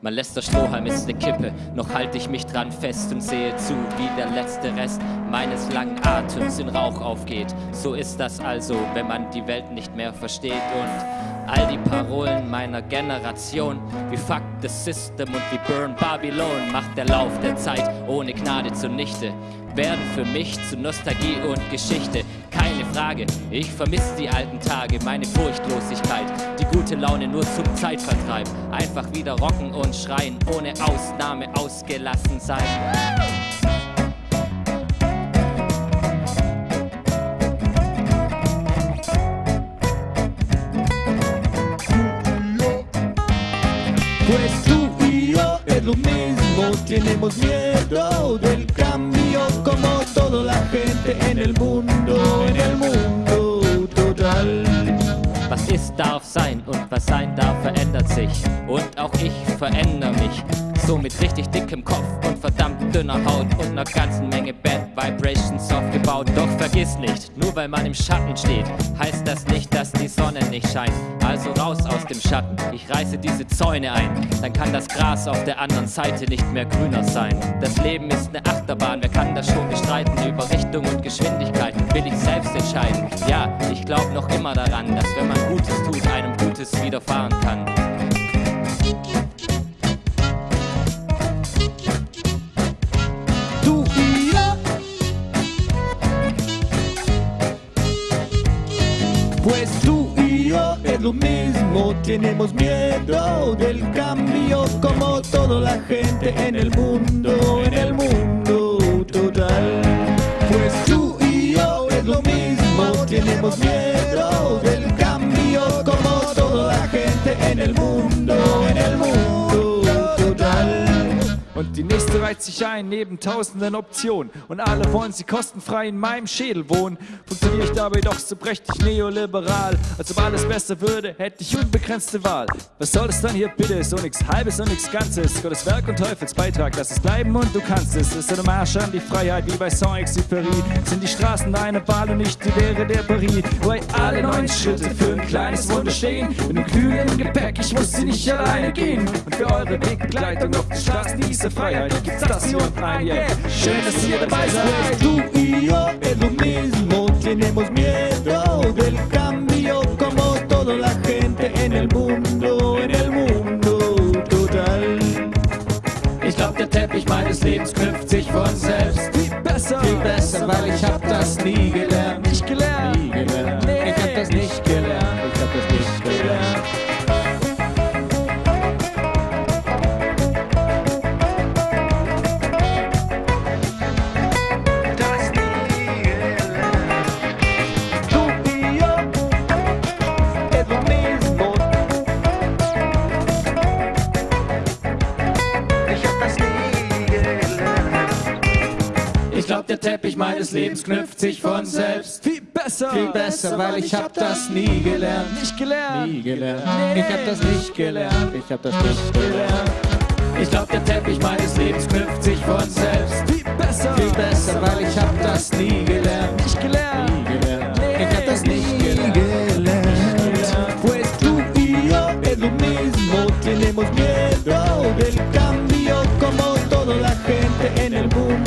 Mein letzter Strohhalm ist ne Kippe, noch halte ich mich dran fest und sehe zu, wie der letzte Rest meines langen Atems in Rauch aufgeht. So ist das also, wenn man die Welt nicht mehr versteht und all die Parolen meiner Generation wie Fuck the System und wie Burn Babylon macht der Lauf der Zeit ohne Gnade zunichte werden für mich zu Nostalgie und Geschichte. Keine Frage, ich vermisse die alten Tage, meine Furchtlosigkeit, die gute Laune nur zum Zeitvertreib. Einfach wieder rocken und schreien, ohne Ausnahme ausgelassen sein. Pues tú y yo es tenemos miedo del cambio como toda la gente en el mundo, en el mundo total. Ist, darf sein und was sein darf, verändert sich. Und auch ich verändere mich. So mit richtig dickem Kopf und verdammt dünner Haut und einer ganzen Menge Bad Vibrations aufgebaut. Doch vergiss nicht, nur weil man im Schatten steht, heißt das nicht, dass die Sonne nicht scheint. Also raus aus dem Schatten, ich reiße diese Zäune ein. Dann kann das Gras auf der anderen Seite nicht mehr grüner sein. Das Leben ist eine Achterbahn, wer kann das schon bestreiten? Über Richtung und Geschwindigkeit will ich selbst entscheiden. Ja, ich glaube noch immer daran, dass wenn man Gutes tut, einem. Pues tú y yo es lo mismo, tenemos miedo del cambio como toda la gente en el mundo, en el mundo total. Pues tú y yo es lo mismo, tenemos miedo sich ein neben tausenden Optionen. Und alle wollen sie kostenfrei in meinem Schädel wohnen. Funktioniere ich dabei doch so prächtig neoliberal. Als ob alles besser würde, hätte ich unbegrenzte Wahl. Was soll das dann hier bitte? So nix Halbes und nix Ganzes. Gottes Werk und Teufels Beitrag, lass es bleiben und du kannst es. Ist eine Marsch an die Freiheit wie bei Saint-Exupéry. Sind die Straßen deine Wahl und nicht die Lehre der Paris. Wo alle neun Schritte für ein kleines Wunder stehen. Mit einem glühenden Gepäck, ich muss sie nicht alleine gehen. Und für eure Wegbegleitung auf die Straßen dieser Freiheit gibt's das und ein, yeah. Schön, dass ihr dabei seid. tú y yo es lo mismo, tenemos miedo del cambio como toda la gente en el mundo, en el mundo total. Ich glaub, der Teppich meines Lebens knüpft sich von selbst. Viel besser, Viel besser, weil ich hab das nie gelernt. nicht gelernt. Nie gelernt. ich glaub, der Teppich meines Lebens knüpft sich von selbst. Viel besser, viel besser, weil ich hab das nie gelernt. Nicht gelernt, nie gelernt. Ich hab das nicht gelernt, ich hab das nicht gelernt. Ich glaub, der Teppich meines Lebens knüpft sich von selbst. Viel besser, viel besser, weil ich hab das nie gelernt. Nicht gelernt, nie gelernt. Ich hab das nicht gelernt. Pues tú y yo es lo mismo, tenemos miedo e del cambio como toda la gente en el mundo.